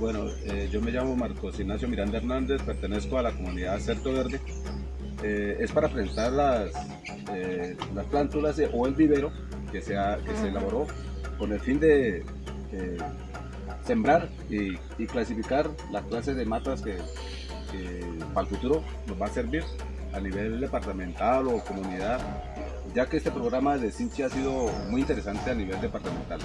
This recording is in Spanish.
Bueno, eh, yo me llamo Marcos Ignacio Miranda Hernández, pertenezco a la comunidad Certo Verde. Eh, es para presentar las, eh, las plántulas de- o el vivero que se, ha- que se elaboró con el fin de eh, sembrar y, y clasificar las clases de matas que, que para el futuro nos va a servir a nivel departamental o comunidad, ya que este programa de Cinchi ha sido muy interesante a nivel departamental.